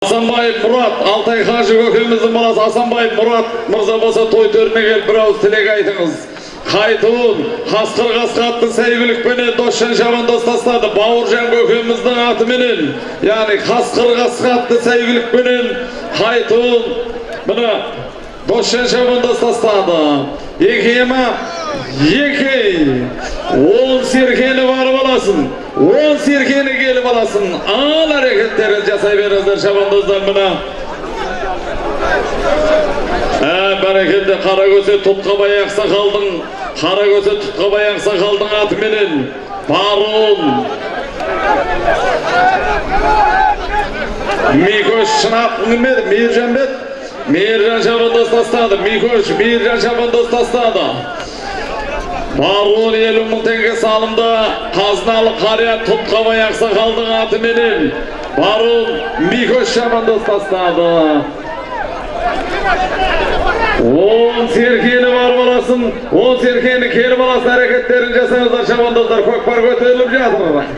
Асанбаев Мұрат, Алтай Хажы көкеміздің баласы Асанбаев Мұрат мырза болса той төріне келіп бір ауыз тілек айтыңыз. Қайтуын, қасқыр қасқатты сәйгілікпенен досжан шабан достастады. Бауыржан көкеміздің атыменен, яғни қасқыр қасқатты сәйгілікпенен қайтуын, мына досжан шабан достастады. Екі, он серкені барып аласың, он серкені келіп аласың. Ал әрекеттерін жасай беріңіздер шабандоздар мына. Бәрекелді қара көсе тұтқабай ақсақалдың, қара көсе тұтқабай ақсақалдың атыменен баруын. Микош шынап кімеді? Мейіржан бет? Мейіржан шабандоз тастады. Микош Мейіржан шабандоз тастады. Баруын елу мың теңге салымды қазыналы қария тұтқабай ақсақалдың атыменен баруын Микош шабандоз тастады. Он серкені бар баласын, он серкені келіп аласын әрекеттерін жасаңыздар шабандоздар көкпар көтеріліп жатыр.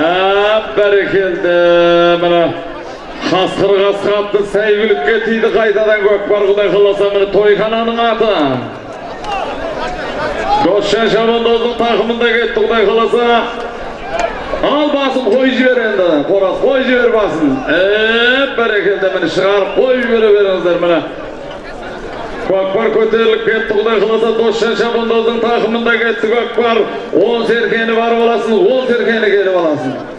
Әп бәрекелді мына қасқыр қасқатты сәйгүлікке тиді қайтадан көкпар құдай қаласа міне тойхананың аты. Досжан шабандоздың тақымында кетті құдай қаласа. Ал басын қой жібер енді, қораз қой жібер басын. Әп бәрекелді міне шығарып қой жібере беріңіздер міне. Көкпар көтеріліп кетті құдай қаласа досжан шабандоздың тақымында кетті көкпар. Он серкені барып аласың, он серкені келіп аласың.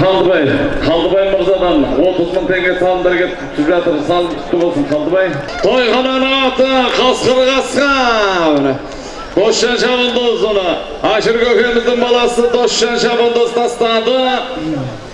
Қалдыбай, Қалдыбай мырзадан 30 мың теңге салымдар келіп түсіп жатыр, салым түсті болсын Қалдыбай. Тойхананың аты қасқыр қасқа. Досжан Шабандоз оны, Ашыр көкеміздің баласы Досжан Шабандоз тастады.